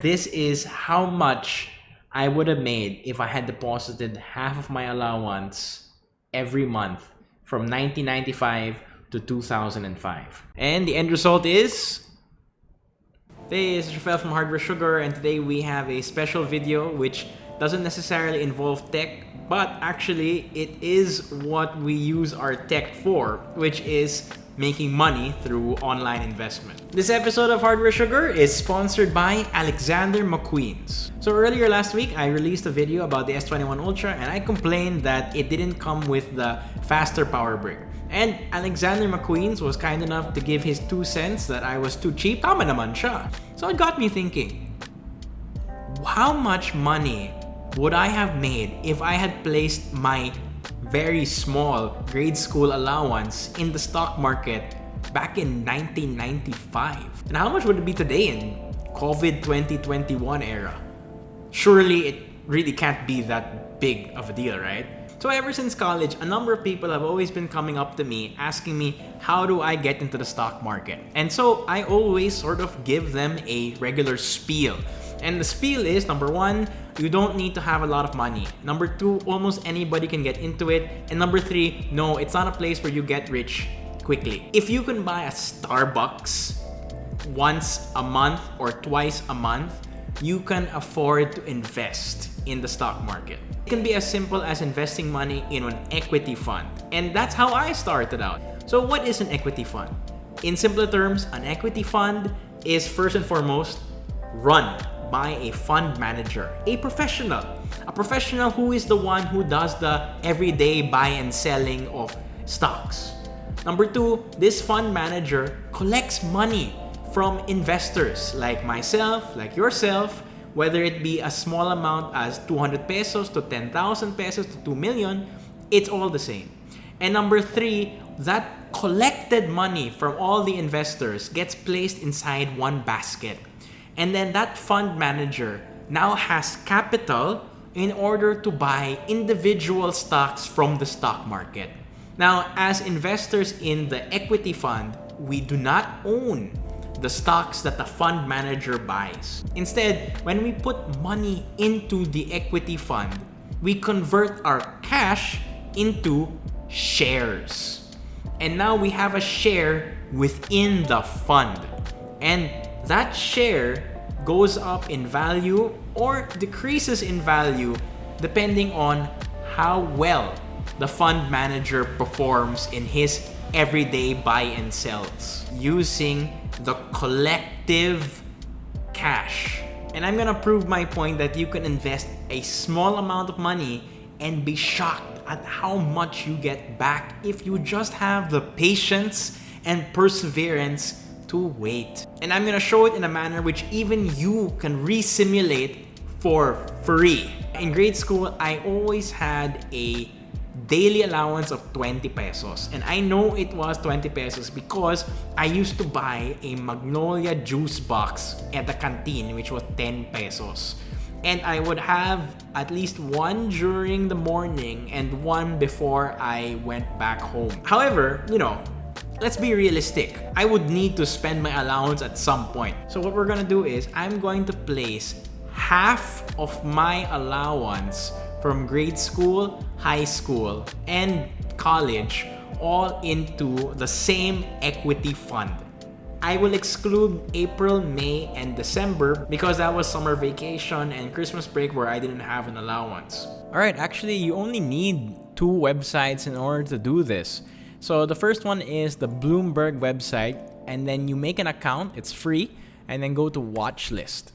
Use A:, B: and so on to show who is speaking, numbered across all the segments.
A: This is how much I would have made if I had deposited half of my allowance every month from 1995 to 2005. And the end result is Hey, this is Rafael from Hardware Sugar and today we have a special video which doesn't necessarily involve tech but actually it is what we use our tech for which is making money through online investment. This episode of Hardware Sugar is sponsored by Alexander McQueen's. So earlier last week, I released a video about the S21 Ultra and I complained that it didn't come with the faster power brick. And Alexander McQueen's was kind enough to give his two cents that I was too cheap. Tama naman siya. So it got me thinking, how much money would I have made if I had placed my very small grade school allowance in the stock market back in 1995. And how much would it be today in COVID 2021 era? Surely it really can't be that big of a deal, right? So ever since college, a number of people have always been coming up to me asking me, how do I get into the stock market? And so I always sort of give them a regular spiel. And the spiel is, number one, you don't need to have a lot of money. Number two, almost anybody can get into it. And number three, no, it's not a place where you get rich quickly. If you can buy a Starbucks once a month or twice a month, you can afford to invest in the stock market. It can be as simple as investing money in an equity fund. And that's how I started out. So what is an equity fund? In simpler terms, an equity fund is first and foremost run by a fund manager, a professional. A professional who is the one who does the everyday buy and selling of stocks. Number two, this fund manager collects money from investors like myself, like yourself, whether it be a small amount as 200 pesos to 10,000 pesos to 2 million, it's all the same. And number three, that collected money from all the investors gets placed inside one basket. And then that fund manager now has capital in order to buy individual stocks from the stock market. Now, as investors in the equity fund, we do not own the stocks that the fund manager buys. Instead, when we put money into the equity fund, we convert our cash into shares. And now we have a share within the fund. And that share goes up in value or decreases in value depending on how well the fund manager performs in his everyday buy and sells using the collective cash. And I'm gonna prove my point that you can invest a small amount of money and be shocked at how much you get back if you just have the patience and perseverance to wait. And I'm gonna show it in a manner which even you can re-simulate for free. In grade school, I always had a daily allowance of 20 pesos. And I know it was 20 pesos because I used to buy a Magnolia juice box at the canteen which was 10 pesos. And I would have at least one during the morning and one before I went back home. However, you know, let's be realistic. I would need to spend my allowance at some point. So what we're gonna do is I'm going to place half of my allowance from grade school, high school, and college all into the same equity fund. I will exclude April, May, and December because that was summer vacation and Christmas break where I didn't have an allowance. Alright, actually you only need two websites in order to do this. So the first one is the Bloomberg website and then you make an account, it's free, and then go to watch list.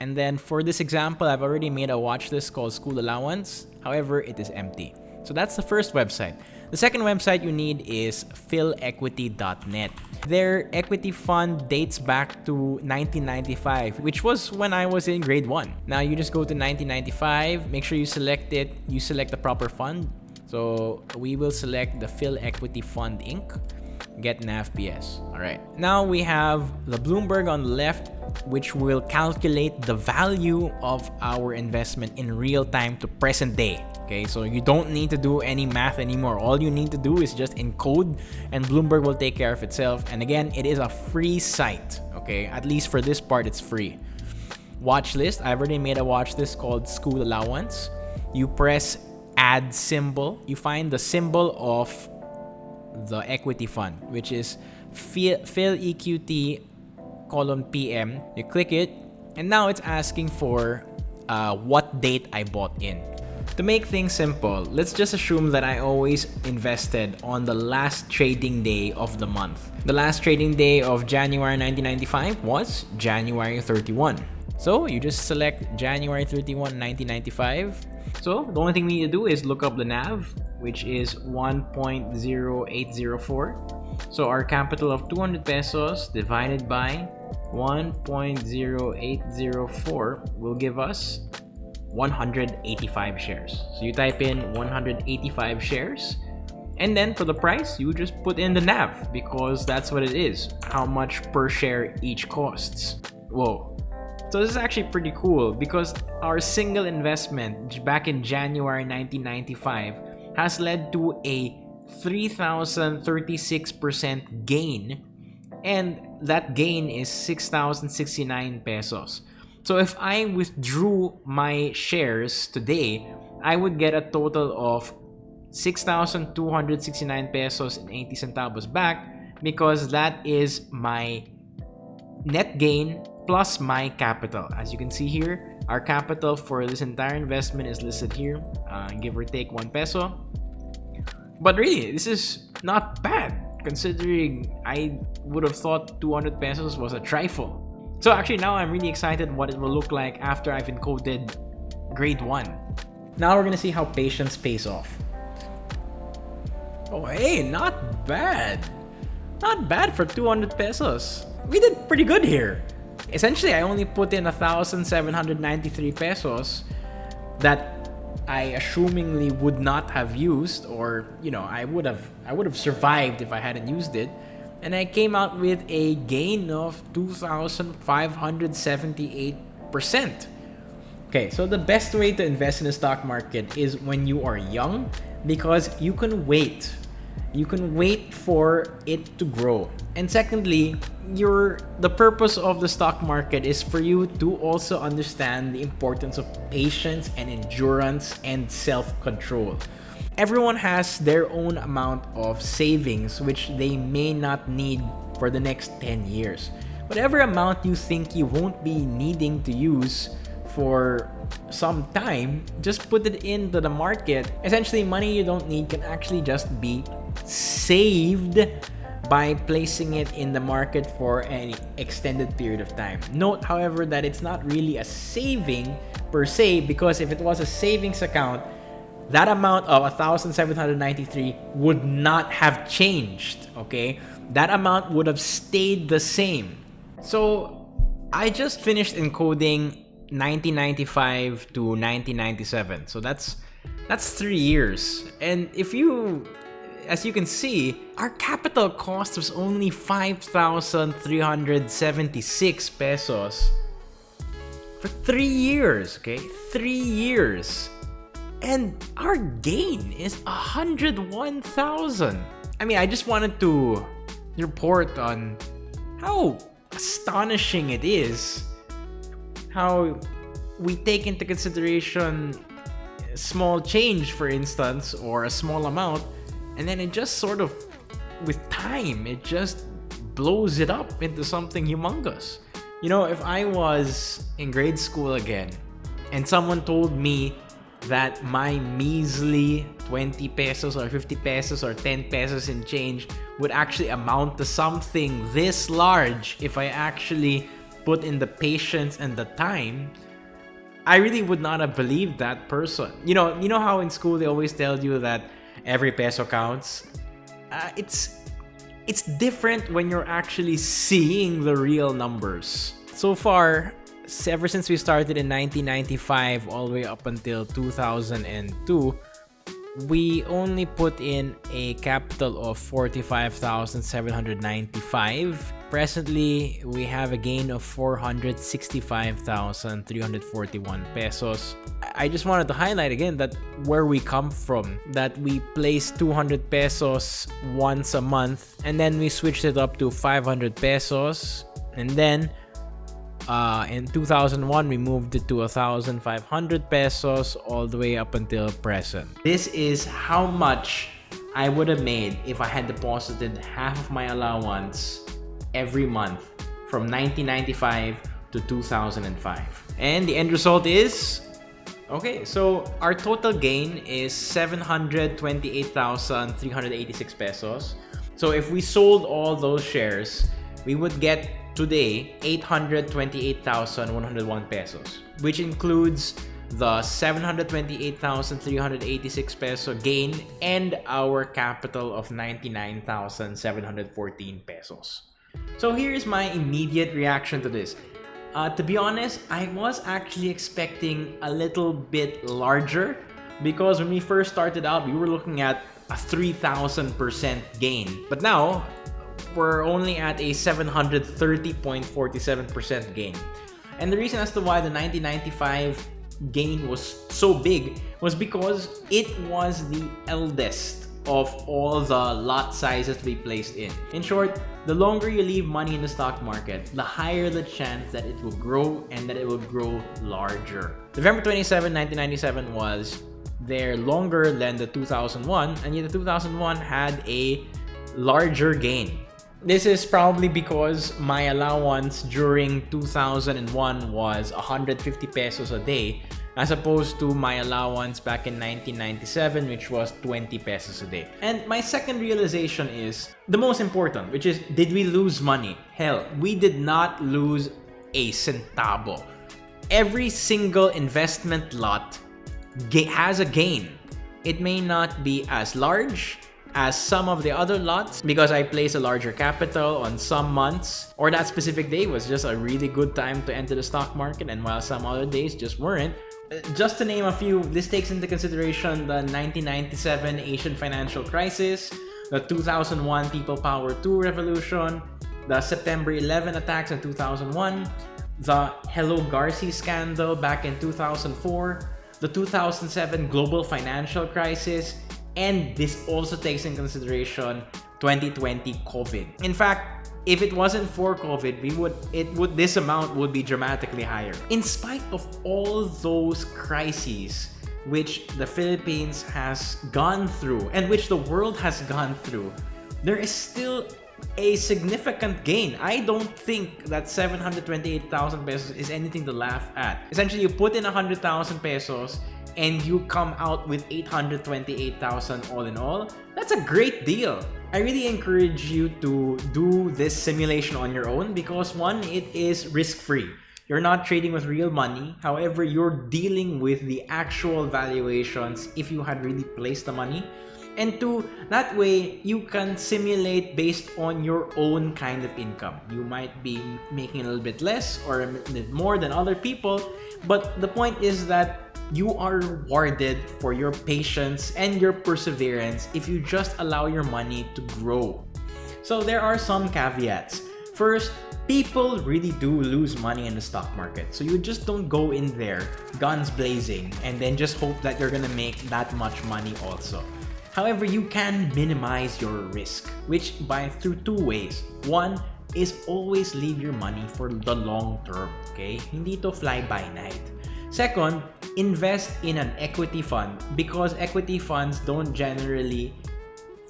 A: And then for this example, I've already made a watch list called School Allowance. However, it is empty. So that's the first website. The second website you need is philequity.net. Their equity fund dates back to 1995, which was when I was in grade 1. Now you just go to 1995, make sure you select it, you select the proper fund, so we will select the Phil Equity Fund Inc. Get NAVPS. All right. Now we have the Bloomberg on the left, which will calculate the value of our investment in real time to present day. Okay, so you don't need to do any math anymore. All you need to do is just encode and Bloomberg will take care of itself. And again, it is a free site. Okay, at least for this part, it's free. watch list. I've already made a watch list called School Allowance. You press add symbol. You find the symbol of the equity fund, which is Phil EQT column PM. You click it, and now it's asking for uh, what date I bought in. To make things simple, let's just assume that I always invested on the last trading day of the month. The last trading day of January 1995 was January 31. So you just select January 31, 1995. So the only thing we need to do is look up the NAV, which is 1.0804. So our capital of 200 pesos divided by 1.0804 will give us 185 shares. So you type in 185 shares and then for the price, you just put in the NAV because that's what it is. How much per share each costs. Whoa. So this is actually pretty cool because our single investment back in January 1995 has led to a 3,036% gain and that gain is 6,069 pesos. So if I withdrew my shares today, I would get a total of 6,269 pesos and 80 centavos back because that is my net gain plus my capital. As you can see here, our capital for this entire investment is listed here, uh, give or take 1 peso. But really, this is not bad considering I would have thought 200 pesos was a trifle. So actually now I'm really excited what it will look like after I've encoded grade 1. Now we're gonna see how patience pays off. Oh hey, not bad. Not bad for 200 pesos. We did pretty good here. Essentially, I only put in 1,793 pesos that I assumingly would not have used or, you know, I would have I would have survived if I hadn't used it and I came out with a gain of 2,578%. Okay, so the best way to invest in the stock market is when you are young because you can wait. You can wait for it to grow. And secondly, your the purpose of the stock market is for you to also understand the importance of patience and endurance and self-control. Everyone has their own amount of savings which they may not need for the next 10 years. Whatever amount you think you won't be needing to use for some time, just put it into the market. Essentially, money you don't need can actually just be saved by placing it in the market for an extended period of time. Note, however, that it's not really a saving per se because if it was a savings account, that amount of 1,793 would not have changed, okay? That amount would have stayed the same. So I just finished encoding 1995 to 1997. So that's that's three years. And if you, as you can see, our capital cost was only 5,376 pesos for three years, okay? Three years. And our gain is 101,000. I mean, I just wanted to report on how astonishing it is how we take into consideration small change for instance or a small amount and then it just sort of with time it just blows it up into something humongous you know if i was in grade school again and someone told me that my measly 20 pesos or 50 pesos or 10 pesos in change would actually amount to something this large if I actually put in the patience and the time I really would not have believed that person. You know, you know how in school they always tell you that every peso counts. Uh, it's it's different when you're actually seeing the real numbers. So far, ever since we started in 1995 all the way up until 2002, we only put in a capital of 45,795. Presently, we have a gain of 465,341 pesos. I just wanted to highlight again that where we come from, that we place 200 pesos once a month and then we switched it up to 500 pesos and then Uh, in 2001, we moved it to 1,500 pesos all the way up until present. This is how much I would have made if I had deposited half of my allowance every month from 1995 to 2005. And the end result is Okay, so our total gain is 728,386 pesos. So if we sold all those shares, we would get today 828,101 pesos, which includes the 728,386 peso gain and our capital of 99,714 pesos. So here's my immediate reaction to this. Uh, to be honest, I was actually expecting a little bit larger because when we first started out, we were looking at a 3,000% gain. But now, we're only at a 730.47% gain. And the reason as to why the 1995 gain was so big was because it was the eldest of all the lot sizes we placed in. In short, the longer you leave money in the stock market, the higher the chance that it will grow and that it will grow larger. November 27, 1997 was there longer than the 2001 and yet the 2001 had a larger gain. This is probably because my allowance during 2001 was 150 pesos a day as opposed to my allowance back in 1997 which was 20 pesos a day. And my second realization is the most important which is did we lose money? Hell, we did not lose a centavo. Every single investment lot has a gain. It may not be as large as some of the other lots because I placed a larger capital on some months or that specific day was just a really good time to enter the stock market and while some other days just weren't. Uh, just to name a few, this takes into consideration the 1997 Asian financial crisis, the 2001 People Power 2 revolution, the September 11 attacks in 2001, the Hello Garci scandal back in 2004, the 2007 global financial crisis, and this also takes in consideration 2020 COVID. In fact, if it wasn't for COVID, we would it would this amount would be dramatically higher. In spite of all those crises which the Philippines has gone through and which the world has gone through, there is still a significant gain. I don't think that 728,000 pesos is anything to laugh at. Essentially, you put in 100,000 pesos and you come out with 828,000 all in all. That's a great deal. I really encourage you to do this simulation on your own because one, it is risk-free. You're not trading with real money. However, you're dealing with the actual valuations if you had really placed the money. And two, that way you can simulate based on your own kind of income. You might be making a little bit less or a bit more than other people, but the point is that you are rewarded for your patience and your perseverance if you just allow your money to grow. So there are some caveats. First, people really do lose money in the stock market. So you just don't go in there guns blazing and then just hope that you're gonna make that much money also. However, you can minimize your risk, which by through two ways. One is always leave your money for the long term, okay? Hindi to fly by night. Second, invest in an equity fund because equity funds don't generally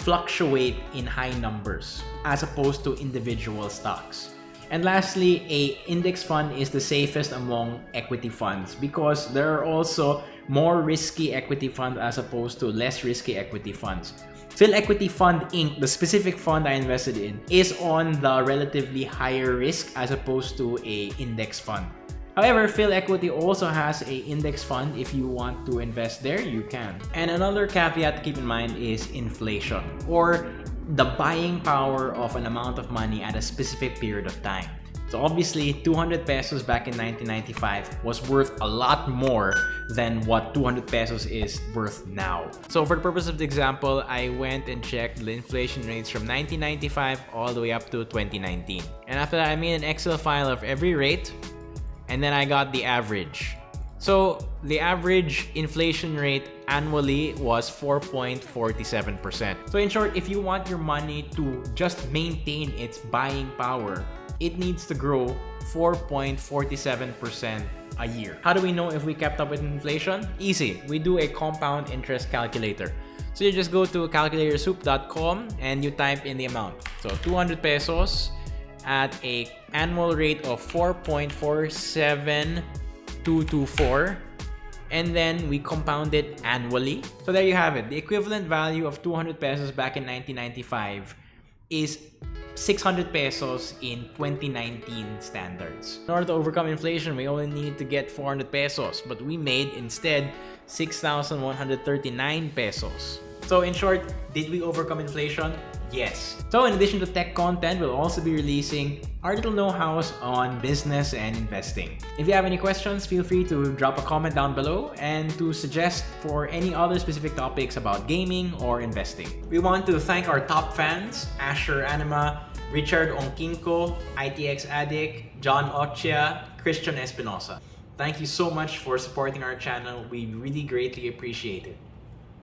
A: fluctuate in high numbers as opposed to individual stocks. And lastly, a index fund is the safest among equity funds because there are also more risky equity funds as opposed to less risky equity funds. Phil Equity Fund Inc., the specific fund I invested in, is on the relatively higher risk as opposed to a index fund. However, Phil Equity also has a index fund. If you want to invest there, you can. And another caveat to keep in mind is inflation or the buying power of an amount of money at a specific period of time. So obviously, 200 pesos back in 1995 was worth a lot more than what 200 pesos is worth now. So for the purpose of the example, I went and checked the inflation rates from 1995 all the way up to 2019. And after that, I made an Excel file of every rate and then I got the average. So the average inflation rate annually was 4.47%. So in short, if you want your money to just maintain its buying power, it needs to grow 4.47% a year. How do we know if we kept up with inflation? Easy. We do a compound interest calculator. So you just go to calculatorsoup.com and you type in the amount. So 200 pesos at a annual rate of 4.47224 and then we compound it annually. So there you have it. The equivalent value of 200 pesos back in 1995 is 600 pesos in 2019 standards. In order to overcome inflation, we only need to get 400 pesos, but we made instead 6,139 pesos. So in short, did we overcome inflation? Yes. So in addition to tech content, we'll also be releasing our little know-hows on business and investing. If you have any questions, feel free to drop a comment down below and to suggest for any other specific topics about gaming or investing. We want to thank our top fans, Asher Anima, Richard Onkinko, ITX Addict, John Ochia, Christian Espinosa. Thank you so much for supporting our channel. We really greatly appreciate it.